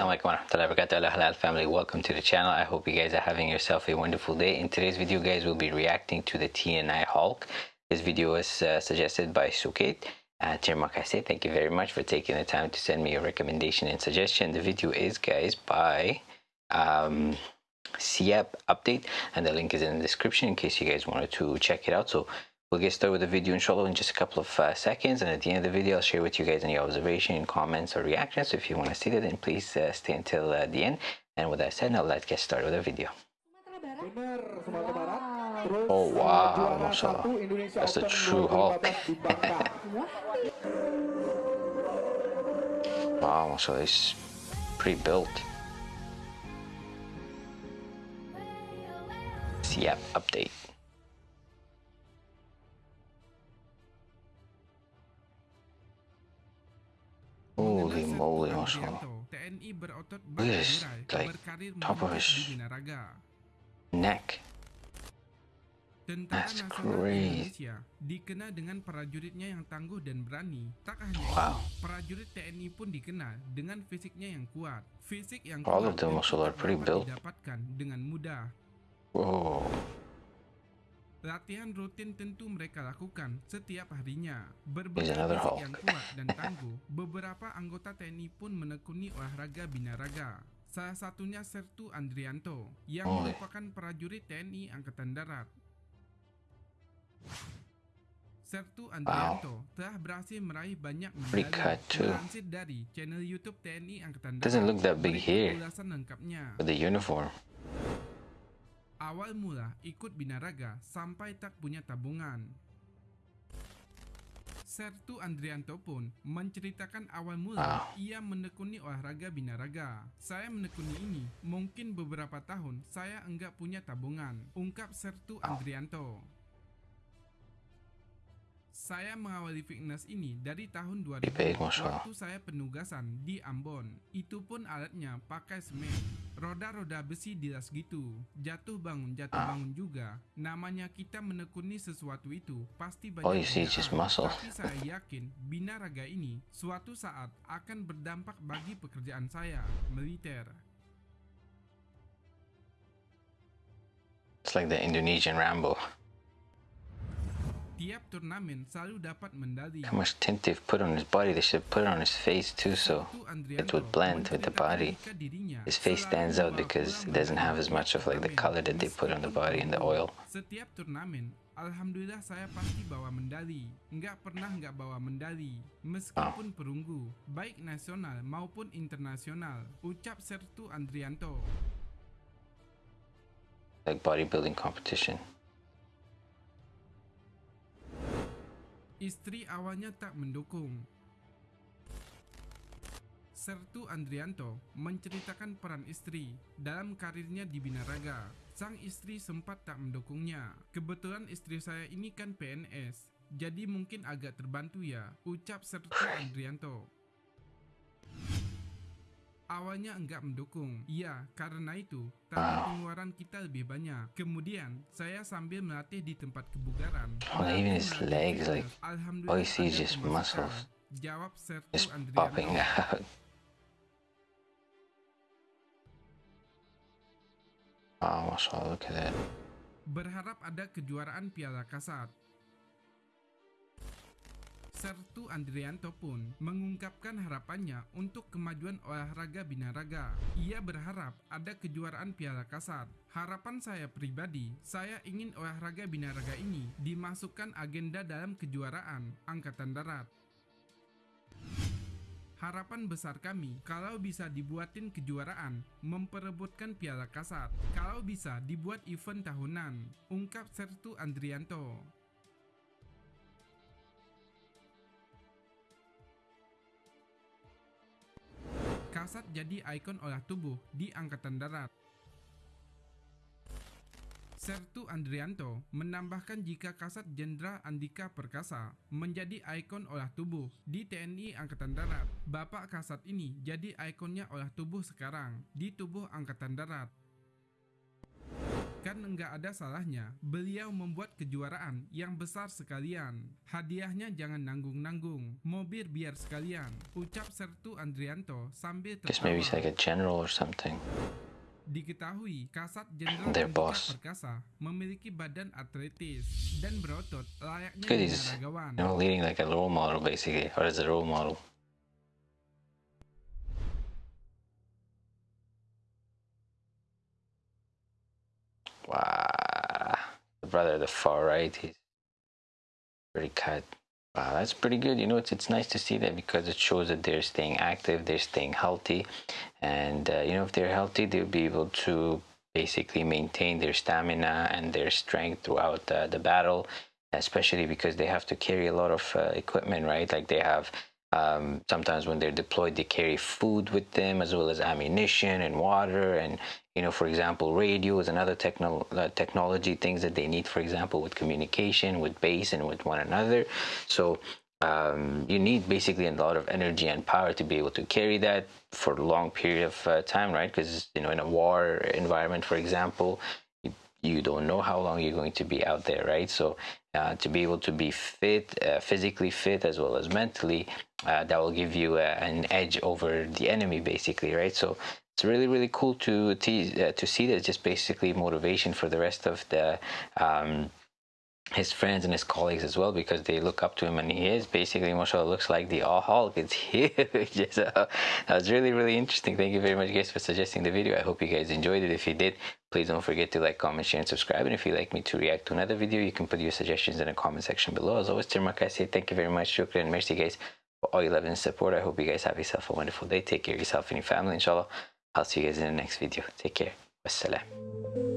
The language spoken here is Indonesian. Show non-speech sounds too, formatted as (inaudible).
Assalamualaikum warahmatullahi wabarakatuh. Halal family. Welcome to the channel. I hope you guys are having yourself a wonderful day. In today's video guys we'll be reacting to the TNI Hulk. This video was uh, suggested by Sukit. Uh, thank you very much for taking the time to send me a recommendation and suggestion. The video is guys by um, Siap update and the link is in the description in case you guys wanted to check it out. So We'll get started with the video inshallah in just a couple of uh, seconds and at the end of the video I'll share with you guys any observation, comments or reactions so if you want to see that then please uh, stay until uh, the end and with that said now let's get started with the video. Oh wow, mashallah. That's the true Hulk. wow, mashallah, he's pre-built. Siap update. Holy moly, berotot Yes, bergerai, like, top of his. Neck. That's great. Dengan prajuritnya yang tangguh dan berani. Tak hanya Wow. itu, prajurit TNI pun dikenal dengan fisiknya yang kuat. Fisik yang All kuat of them also are pretty dapat built. didapatkan dengan mudah. Whoa. Latihan rutin tentu mereka lakukan setiap harinya. Berbekal fisik yang kuat dan tangguh, beberapa anggota TNI pun menekuni olahraga binaraga. Salah satunya Sertu Andrianto, yang Oh. merupakan prajurit TNI Angkatan Darat. Sertu Andrianto telah berhasil meraih banyak medali. Melansir dari channel YouTube TNI Angkatan Darat. Doesn't look that big here. ulasan lengkapnya. With the uniform. Awal mula ikut binaraga sampai tak punya tabungan. Sertu Andrianto pun menceritakan awal mula Wow. ia menekuni olahraga binaraga. Saya menekuni ini mungkin beberapa tahun saya enggak punya tabungan, ungkap Sertu Andrianto. Saya mengawali fitness ini dari tahun 2000 Baik, Masya Allah. waktu saya penugasan di Ambon. Itu pun alatnya pakai semen. Roda-roda besi dilas gitu. Jatuh bangun, jatuh Ah. bangun juga. Namanya kita menekuni sesuatu itu pasti banyak All you see is just muscle. Tapi saya yakin binaraga ini suatu saat akan berdampak bagi pekerjaan saya, militer. It's like the Indonesian Rambo. Tiap turnamen selalu dapat mendali. How much tint they've put on his body. They should put it on his face too so it would blend with the body. His face stands out because it doesn't have as much of like the color that they put on the body and the oil. Setiap turnamen, alhamdulillah saya pasti bawa mendali. Nggak pernah nggak bawa mendali, meskipun ah. perunggu, baik nasional maupun internasional. Ucap Sertu Andrianto. Like bodybuilding competition. Istri awalnya tak mendukung. Sertu Andrianto menceritakan peran istri dalam karirnya di Binaraga. Sang istri sempat tak mendukungnya. Kebetulan istri saya ini kan PNS, jadi mungkin agak terbantu ya, ucap Sertu Andrianto. Awalnya enggak mendukung. Iya, karena itu, tapi Wow. pengeluaran kita lebih banyak. Kemudian, saya sambil melatih di tempat kebugaran. Oh, even his legs, like, all you see is just muscles. Jawab Sertu Just Andrianto. popping out. (laughs) Wow, mashallah, look at that. Berharap ada kejuaraan Piala Kasat. Sertu Andrianto pun mengungkapkan harapannya untuk kemajuan olahraga binaraga. Ia berharap ada kejuaraan Piala Kasat. Harapan saya pribadi, saya ingin olahraga binaraga ini dimasukkan agenda dalam kejuaraan Angkatan Darat. Harapan besar kami kalau bisa dibuatin kejuaraan, memperebutkan Piala Kasat. Kalau bisa dibuat event tahunan, ungkap Sertu Andrianto. Kasat jadi ikon olah tubuh di Angkatan Darat. Sertu Andrianto menambahkan jika Kasat Jenderal Andika Perkasa menjadi ikon olah tubuh di TNI Angkatan Darat, Bapak Kasat ini jadi ikonnya olah tubuh sekarang di tubuh Angkatan Darat. Kan Dan nggak ada salahnya beliau membuat kejuaraan yang besar sekalian. Hadiahnya jangan nanggung-nanggung, mobil biar sekalian. Ucap Sertu Andrianto sambil maybe like tertawa. a general or something. Diketahui Kasat Jenderal Andika. Perkasa memiliki badan atletis dan berotot layaknya binaragawan. you know leading like a role model basically, or as a role model. Wow, the brother at the far right, he's pretty cut. Wow, that's pretty good. You know, it's it's nice to see that because it shows that they're staying active, they're staying healthy, and uh, you know, if they're healthy, they'll be able to basically maintain their stamina and their strength throughout uh, the battle, especially because they have to carry a lot of uh, equipment, right? Like they have um, sometimes when they're deployed, they carry food with them as well as ammunition and water, and you know, for example, radios and other techno- uh, technology things that they need, for example, with communication, with base, and with one another. So um, you need basically a lot of energy and power to be able to carry that for a long period of uh, time, right? Because you know, in a war environment, for example, you, don't know how long you're going to be out there, right? So uh, to be able to be fit, uh, physically fit as well as mentally, uh, that will give you uh, an edge over the enemy, basically, right? So it's really really cool to to, uh, to see that. Just basically motivation for the rest of the. Um, his friends and his colleagues as well because they look up to him and he is basically mashallah looks like the all Hulk it's (laughs) huge. (laughs) So that was really really interesting. Thank you very much guys for suggesting the video. I hope you guys enjoyed it. If you did please don't forget to like comment share and subscribe. And if you'd like me to react to another video you can put your suggestions in the comment section below. As always Tirmak say thank you very much. Shukran. And mercy guys for all your love and support. I hope you guys have yourself a wonderful day. Take care of yourself and your family inshallah. I'll see you guys in the next video. Take care. Wassalam